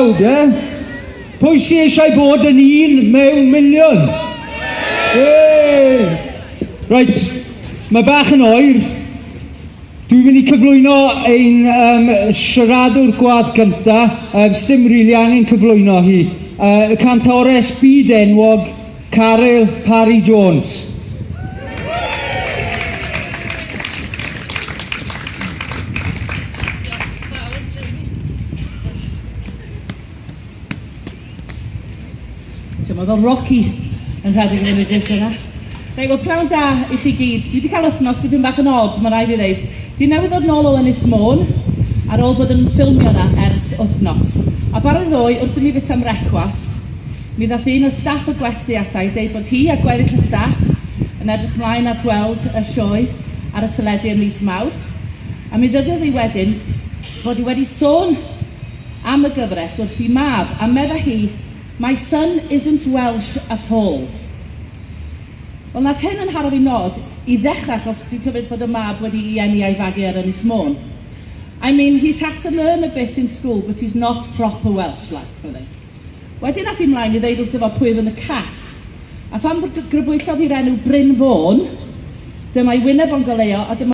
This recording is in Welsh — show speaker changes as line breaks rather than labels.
tlawd, e? Pwy sy eisiau bod yn un mewn miliwn? Hey! Right, mae bach yn oer. Dwi'n mynd i cyflwyno ein um, siaradwr gwadd cynta. Um, Sdim rili really angen cyflwyno hi. Uh, y cantores byd enwog Caryl Parry Jones.
Ti'n meddwl Rocky yn rhedeg yn y eisiau yna. Rei, wel, prawn da i chi gyd. Dwi wedi cael wythnos dipyn bach yn od, mae rai fi ddeud. Dwi newydd ddod nôl o Ynys Môn, ar ôl bod yn ffilmio yna ers wythnos. A bar y ddwy, wrth i mi fyta am recwast, mi ddath un o staff y gwesti ata i dweud bod hi a gweddill y staff yn edrych mlaen at weld y sioe ar y teledu ym mis Mawrth. A mi ddyddodd i wedyn bod hi wedi sôn am y gyfres wrth i mab a medda hi My son isn't Welsh at all. Wel, nath hyn yn haro fi nod i ddechrau achos dwi'n cymryd bod y mab wedi i eni a'i fagu ar Ynys Môn. I mean, he's had to learn a bit in school, but he's not proper Welsh, like, really. Wedyn nath i mlaen i ddeud wrth efo pwy oedd yn y cast. A phan grybwyllodd i'r enw Bryn Fôn, dyma'i wyneb o'n goleo, a dyma